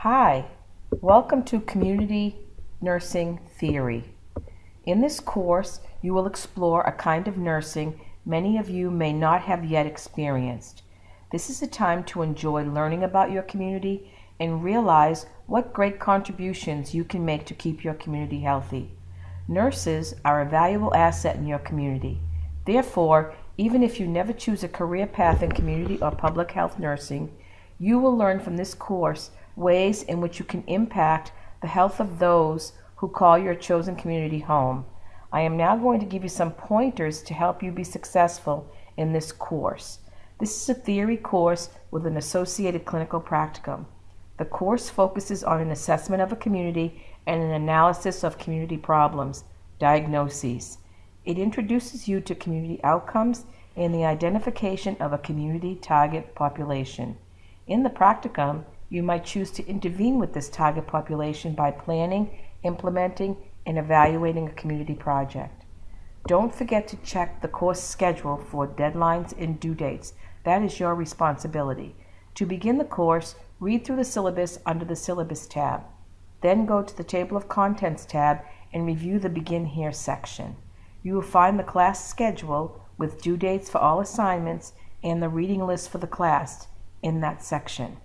Hi, welcome to Community Nursing Theory. In this course, you will explore a kind of nursing many of you may not have yet experienced. This is a time to enjoy learning about your community and realize what great contributions you can make to keep your community healthy. Nurses are a valuable asset in your community. Therefore, even if you never choose a career path in community or public health nursing, you will learn from this course ways in which you can impact the health of those who call your chosen community home. I am now going to give you some pointers to help you be successful in this course. This is a theory course with an associated clinical practicum. The course focuses on an assessment of a community and an analysis of community problems, diagnoses. It introduces you to community outcomes and the identification of a community target population. In the practicum, you might choose to intervene with this target population by planning, implementing, and evaluating a community project. Don't forget to check the course schedule for deadlines and due dates. That is your responsibility. To begin the course, read through the syllabus under the Syllabus tab. Then go to the Table of Contents tab and review the Begin Here section. You will find the class schedule with due dates for all assignments and the reading list for the class in that section.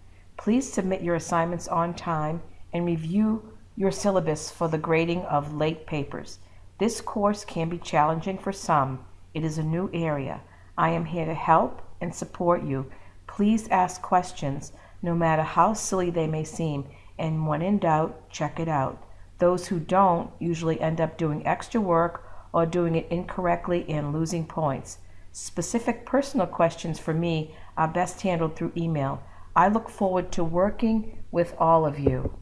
Please submit your assignments on time and review your syllabus for the grading of late papers. This course can be challenging for some. It is a new area. I am here to help and support you. Please ask questions, no matter how silly they may seem, and when in doubt, check it out. Those who don't usually end up doing extra work or doing it incorrectly and losing points. Specific personal questions for me are best handled through email. I look forward to working with all of you.